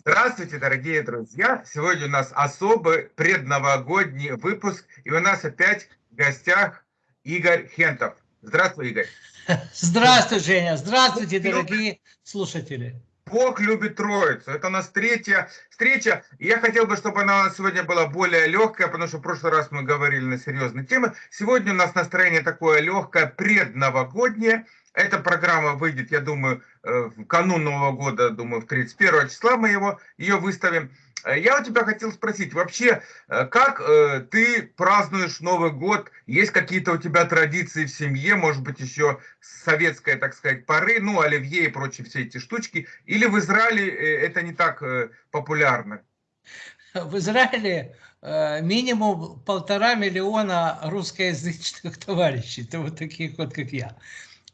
Здравствуйте, дорогие друзья! Сегодня у нас особый предновогодний выпуск, и у нас опять в гостях Игорь Хентов. Здравствуй, Игорь! Здравствуй, Женя! Здравствуйте, дорогие слушатели! Бог любит Троицу. Это у нас третья встреча. И я хотел бы, чтобы она у нас сегодня была более легкая, потому что в прошлый раз мы говорили на серьезные темы. Сегодня у нас настроение такое легкое, предновогоднее. Эта программа выйдет, я думаю, э, в канун Нового года, думаю, в 31 числа мы его, ее выставим. Э, я у тебя хотел спросить, вообще, э, как ты празднуешь Новый год? Есть какие-то у тебя традиции в семье, может быть, еще советская, так сказать, поры, ну, оливье и прочие все эти штучки? Или в Израиле это не так популярно? В Израиле минимум полтора миллиона русскоязычных товарищей, вот таких вот, как я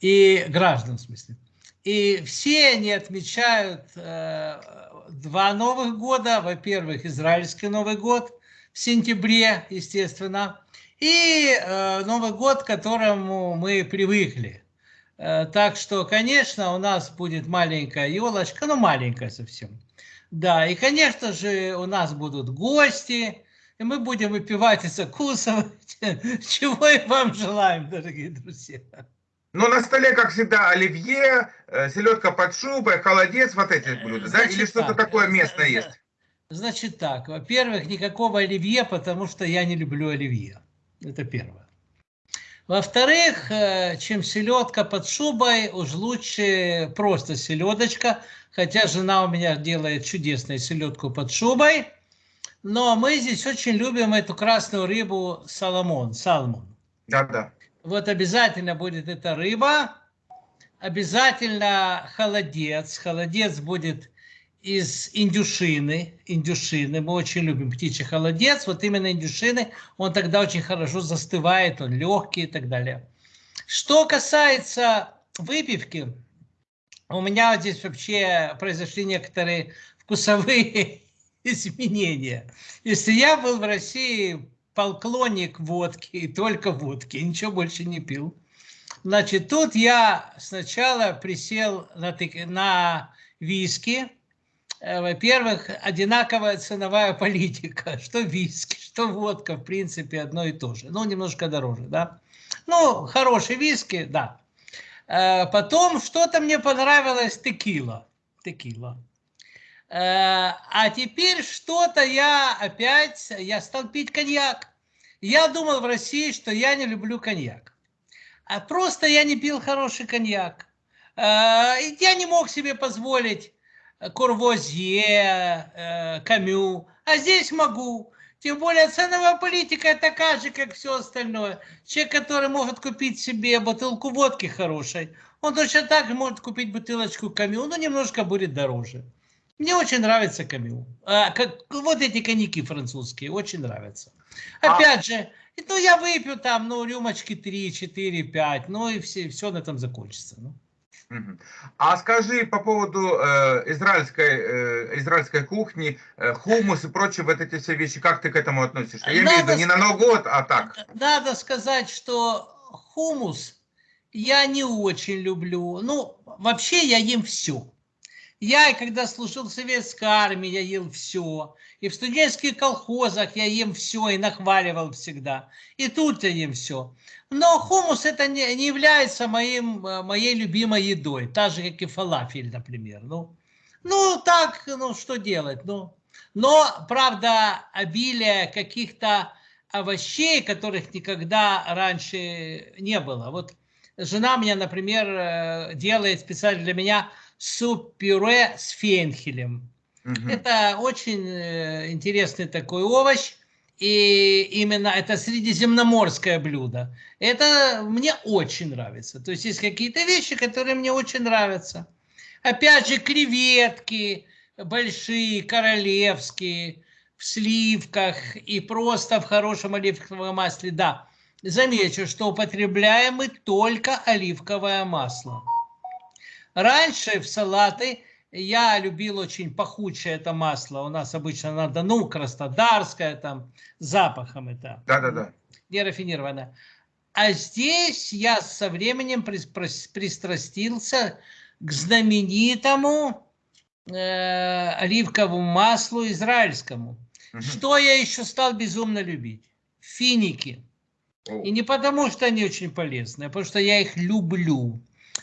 и граждан, в смысле. И все они отмечают э, два Новых года. Во-первых, израильский Новый год в сентябре, естественно, и э, Новый год, к которому мы привыкли. Э, так что, конечно, у нас будет маленькая елочка, ну маленькая совсем. Да, и, конечно же, у нас будут гости, и мы будем выпивать и закусывать, чего и вам желаем, дорогие друзья. Но на столе, как всегда, оливье, э, селедка под шубой, холодец, вот эти блюда, Значит, да? Или что-то такое местное есть? Значит так, во-первых, никакого оливье, потому что я не люблю оливье. Это первое. Во-вторых, э, чем селедка под шубой, уж лучше просто селедочка. Хотя жена у меня делает чудесную селедку под шубой. Но мы здесь очень любим эту красную рыбу саламон, салмон. Да-да. Вот обязательно будет эта рыба. Обязательно холодец. Холодец будет из индюшины. Индюшины. Мы очень любим птичий холодец. Вот именно индюшины. Он тогда очень хорошо застывает. Он легкий и так далее. Что касается выпивки. У меня здесь вообще произошли некоторые вкусовые изменения. Если я был в России поклонник водки и только водки, ничего больше не пил. Значит, тут я сначала присел на, на виски. Э, во-первых, одинаковая ценовая политика. Что виски, что водка, в принципе, одно и то же. Ну, немножко дороже, да. Ну, хорошие виски, да. Э, потом что-то мне понравилось текила. Текила. Э, а теперь что-то я опять, я стал пить коньяк. Я думал в России, что я не люблю коньяк. А просто я не пил хороший коньяк. А, я не мог себе позволить Курвозье, э, Камю, а здесь могу. Тем более ценовая политика такая же, как все остальное. Человек, который может купить себе бутылку водки хорошей, он точно так же может купить бутылочку Камю, но немножко будет дороже. Мне очень нравится Камю. А, как, вот эти коньяки французские, очень нравятся. А Опять а... же, ну я выпью там, ну, рюмочки 3, 4, 5, ну и все, все на этом закончится. Ну. А скажи по поводу э, израильской, э, израильской кухни, э, хумус и прочие вот эти все вещи, как ты к этому относишься? Я надо имею в виду не на Новый год, а так. Надо сказать, что хумус я не очень люблю. Ну, вообще я ем все. Я, когда служил в советской армии, я ел все. И в студенческих колхозах я ем все и нахваливал всегда. И тут я ем все. Но хумус это не, не является моим, э, моей любимой едой. Так же, как и фалафель, например. Ну, ну так, ну что делать? Ну, но, правда, обилие каких-то овощей, которых никогда раньше не было. Вот жена меня, например, э, делает специально для меня суп-пюре с фенхелем. Угу. Это очень э, интересный такой овощ. И именно это средиземноморское блюдо. Это мне очень нравится. То есть есть какие-то вещи, которые мне очень нравятся. Опять же, креветки большие, королевские, в сливках и просто в хорошем оливковом масле. Да, замечу, что употребляем мы только оливковое масло. Раньше в салаты я любил очень пахучее это масло. У нас обычно надо, ну, краснодарское, там, запахом это. Да-да-да. Нерафинированное. А здесь я со временем пристрастился к знаменитому э, оливковому маслу израильскому. Мгм. Что я еще стал безумно любить? Финики. О, И не потому, что они очень полезные, а потому что я их люблю.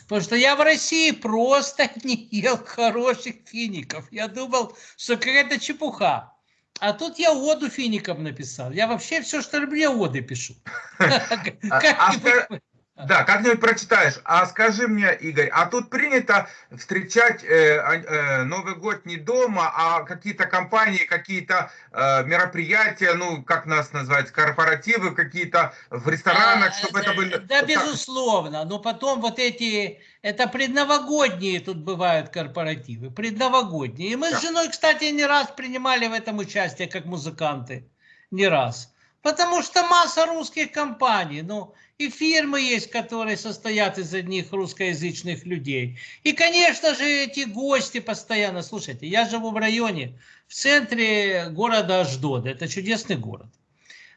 Потому что я в России просто не ел хороших фиников. Я думал, что какая-то чепуха. А тут я оду финикам написал. Я вообще все, что люблю, я оды пишу. а ска- Да, как-нибудь прочитаешь. А скажи мне, Игорь, а тут принято встречать э, а- э, Новый год не дома, а какие-то компании, какие-то э, мероприятия, ну, как нас назвать, корпоративы какие-то в ресторанах, А, чтобы это да, были... Да, так- безусловно. Но потом вот эти, это предновогодние тут бывают корпоративы, предновогодние. И мы Да. с женой, кстати, не раз принимали в этом участие, как музыканты. Не раз. Потому что масса русских компаний, ну, и фирмы есть, которые состоят из одних русскоязычных людей. И, конечно же, эти гости постоянно. Слушайте, я живу в районе, в центре города Аждод. Это чудесный город.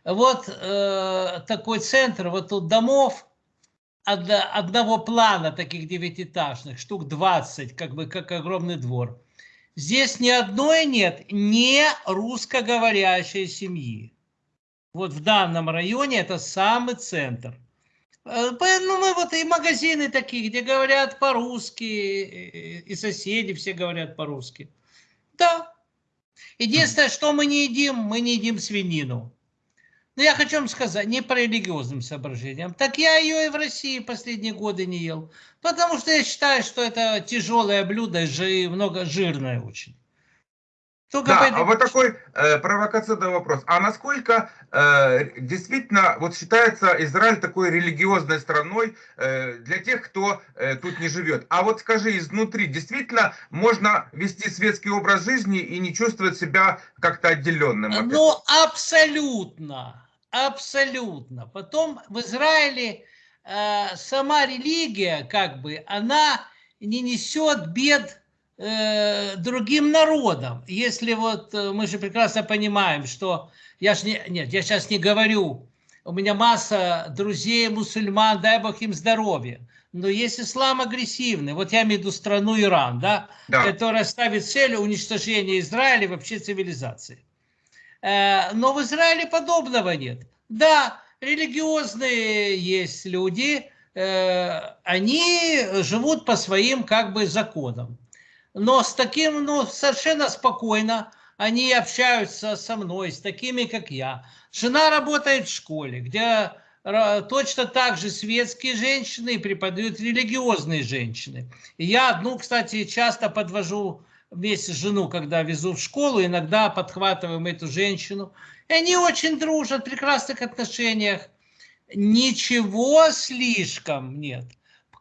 Вот э, такой центр, вот тут домов од- одного плана, таких девятиэтажных, штук 20, как бы как огромный двор. Здесь ни одной нет не русскоговорящей семьи. Вот в данном районе это самый центр. Э, Ну, мы вот и магазины такие, где говорят по-русски, и- и соседи все говорят по-русски. Да. Единственное, что мы не едим, мы не едим свинину. Но я хочу вам сказать, не по религиозным соображениям. Так я ее и в России последние годы не ел. Потому что я считаю, что это тяжелое блюдо, жи- много жирное очень. Только Да, а вот такой э, провокационный вопрос. А насколько э, действительно вот считается Израиль такой религиозной страной э, для тех, кто э, тут не живет? А вот скажи, изнутри действительно можно вести светский образ жизни и не чувствовать себя как-то отделенным? от этого? Ну, абсолютно, абсолютно. Потом в Израиле э, сама религия, как бы, она не несет бед э, другим народам. Если вот э, мы же прекрасно понимаем, что я ж не, нет, я сейчас не говорю, у меня масса друзей мусульман, дай бог им здоровья. Но есть ислам агрессивный, вот я имею в виду страну Иран, да, Да. которая ставит целью уничтожения Израиля и вообще цивилизации. Э, Но в Израиле подобного нет. Да, религиозные есть люди, э, они живут по своим как бы законам. Но с таким, ну, совершенно спокойно они общаются со мной, с такими, как я. Жена работает в школе, где ра- точно так же светские женщины преподают религиозные женщины. И я одну, кстати, часто подвожу вместе с жену, когда везу в школу, иногда подхватываем эту женщину. И они очень дружат, в прекрасных отношениях. Ничего слишком нет.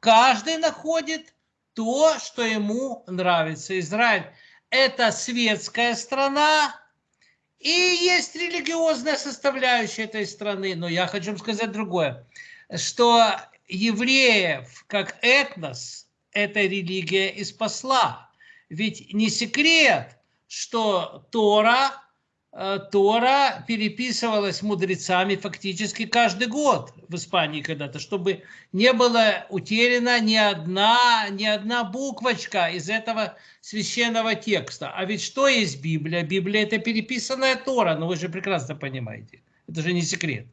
Каждый находит то, что ему нравится. Израиль – это светская страна, и есть религиозная составляющая этой страны. Но я хочу сказать другое, что евреев как этнос эта религия и спасла. Ведь не секрет, что Тора, Тора переписывалась мудрецами фактически каждый год в Испании когда-то, чтобы не было утеряна ни одна, ни одна буквочка из этого священного текста. А ведь что есть Библия? Библия – это переписанная Тора, но вы же прекрасно понимаете. Это же не секрет.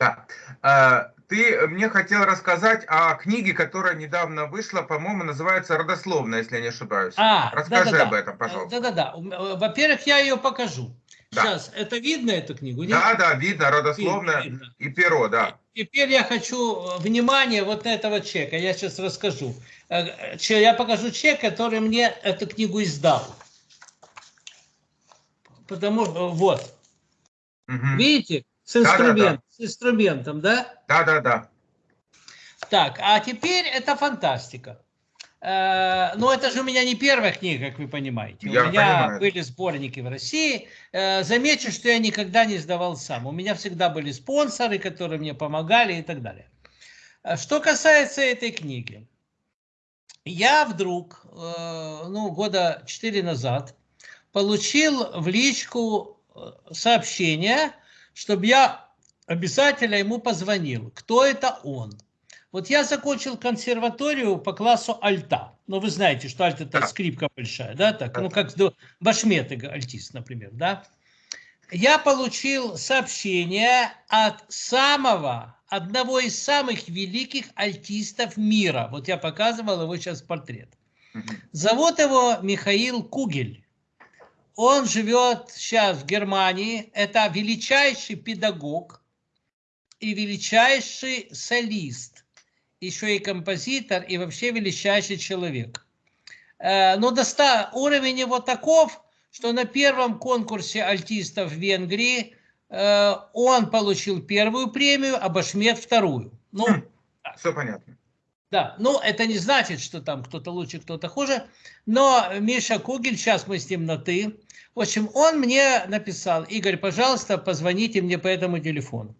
Да. Э, Ты мне хотел рассказать о книге, которая недавно вышла, по-моему, называется «Родословная», если я не ошибаюсь. А, Расскажи да-да-да. об этом, пожалуйста. Да-да-да. Э, Во-первых, я ее покажу. Да. Сейчас, это видно, эту книгу? нет? Да, да, видно, родословная Видно. и перо, да. Теперь я хочу э, внимание вот на этого чека. Я сейчас расскажу. Э, Я покажу чек, который мне эту книгу издал. Потому что, вот, Мгм. видите, с, инструмент, с инструментом, да? Да, да, да. Так, а теперь это фантастика. Э, Но это же у меня не первая книга, как вы понимаете. Я у меня понимаю. были сборники в России. Э, Замечу, что я никогда не сдавал сам. У меня всегда были спонсоры, которые мне помогали и так далее. Э, Что касается этой книги. Я вдруг, ну, года четыре назад, получил в личку сообщение, чтобы я обязательно ему позвонил. Кто это он? Вот я закончил консерваторию по классу альта. Ну, вы знаете, что альт это скрипка большая, да, так, ну, как башмет альтист, например, да. Я получил сообщение от самого, одного из самых великих альтистов мира. Вот я показывал его сейчас портрет. Зовут его Михаил Кугель. Он живет сейчас в Германии. Это величайший педагог и величайший солист. Еще и композитор, и вообще величайший человек. Э, Но доста... уровень его таков, что на первом конкурсе альтистов в Венгрии э, он получил первую премию, а Башмет вторую. Ну, Хм. Все понятно. да, ну это не значит, что там кто-то лучше, кто-то хуже, но Миша Кугель, сейчас мы с ним на «ты», в общем, он мне написал, Игорь, пожалуйста, позвоните мне по этому телефону.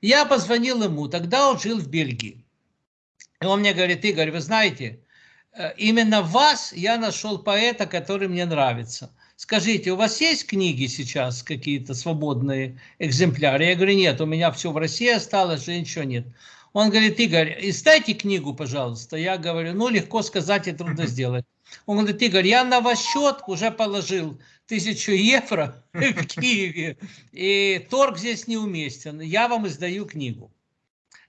Я позвонил ему, тогда он жил в Бельгии. И он мне говорит, Игорь, вы знаете, э, именно вас я нашел поэта, который мне нравится. Скажите, у вас есть книги сейчас, какие-то свободные экземпляры? Я говорю, нет, у меня все в России осталось, же ничего нет. Он говорит, Игорь, издайте книгу, пожалуйста. Я говорю, ну, легко сказать и трудно сделать. Он говорит, Игорь, я на ваш счет уже положил тысячу евро в Киеве, и торг здесь неуместен. Я вам издаю книгу.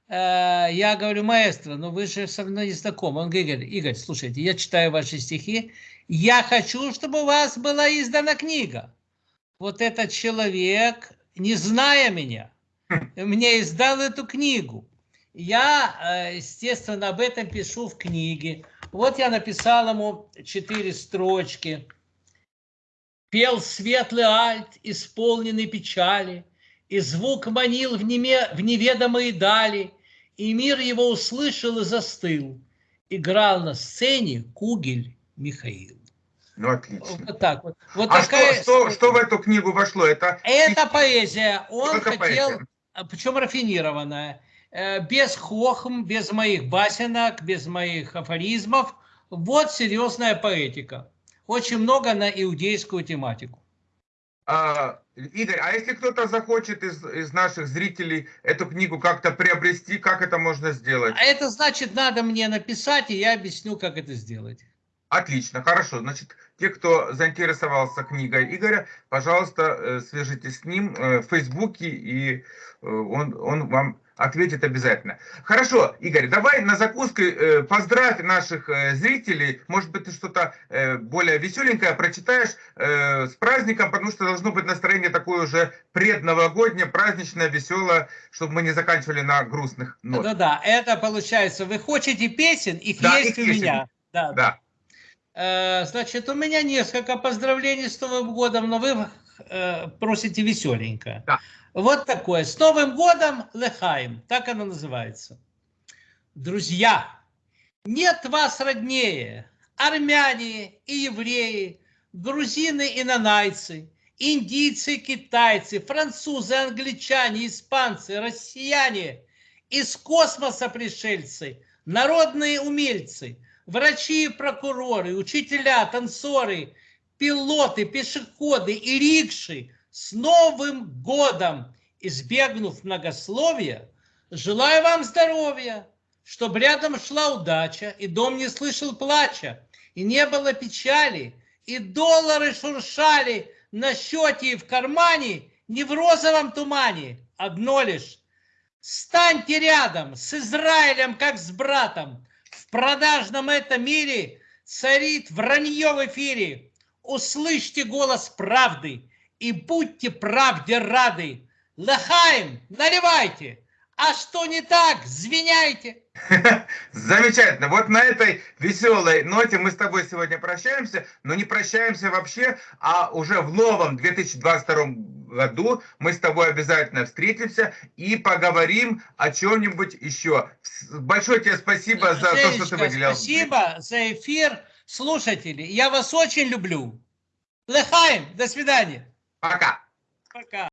Э, Я говорю, маэстро, ну вы же со мной не знакомы. Он говорит, Игорь, Игорь, слушайте, я читаю ваши стихи, я хочу, чтобы у вас была издана книга. Вот этот человек, не зная меня, мне издал эту книгу. Я, э, естественно, об этом пишу в книге. Вот я написал ему четыре строчки. Пел светлый альт, исполненный печали, и звук манил в, неме, в неведомые дали, и мир его услышал и застыл. Играл на сцене Кугель Михаил. Ну, отлично. Вот так вот. Вот А такая что, что, что в эту книгу вошло? Это Это поэзия. Он Только хотел, поэзия. а, причем рафинированная, э, без хохм, без моих басенок, без моих афоризмов. Вот серьезная поэтика. Очень много на иудейскую тематику. А, Игорь, а если кто-то захочет из, из наших зрителей эту книгу как-то приобрести, как это можно сделать? А это значит, надо мне написать, и я объясню, как это сделать. Отлично, хорошо. Значит, те, кто заинтересовался книгой Игоря, пожалуйста, э, свяжитесь с ним э, в Фейсбуке, и э, он, он вам ответит обязательно. Хорошо, Игорь, давай на закуску поздравь наших зрителей. Может быть, ты что-то более веселенькое прочитаешь с праздником, потому что должно быть настроение такое уже предновогоднее, праздничное, веселое, чтобы мы не заканчивали на грустных нотах. Да-да, это получается, вы хотите песен, их Да, есть их у есть. меня. Да, Да. Э, Значит, у меня несколько поздравлений с Новым годом, но вы э, просите веселенько. Да. Вот такое. С Новым годом Лехаем. Так оно называется. Друзья, нет вас роднее. Армяне и евреи, грузины и нанайцы, индийцы и китайцы, французы, англичане, испанцы, россияне, из космоса пришельцы, народные умельцы – врачи прокуроры, учителя, танцоры, пилоты, пешеходы и рикши с Новым годом, избегнув многословия, желаю вам здоровья, чтобы рядом шла удача, и дом не слышал плача, и не было печали, и доллары шуршали на счете и в кармане, не в розовом тумане, одно лишь. Станьте рядом с Израилем, как с братом, продажном этом мире царит вранье в эфире. Услышьте голос правды и будьте правде рады. Лахаем, наливайте, а что не так, звеняйте. Замечательно. Вот на этой веселой ноте мы с тобой сегодня прощаемся, но не прощаемся вообще, а уже в новом 2022 году мы с тобой обязательно встретимся и поговорим о чем-нибудь еще. Большое тебе спасибо за то, что ты Женечка, выделял. Спасибо за эфир. Слушатели, я вас очень люблю. Лехаем, до свидания. Пока. Пока.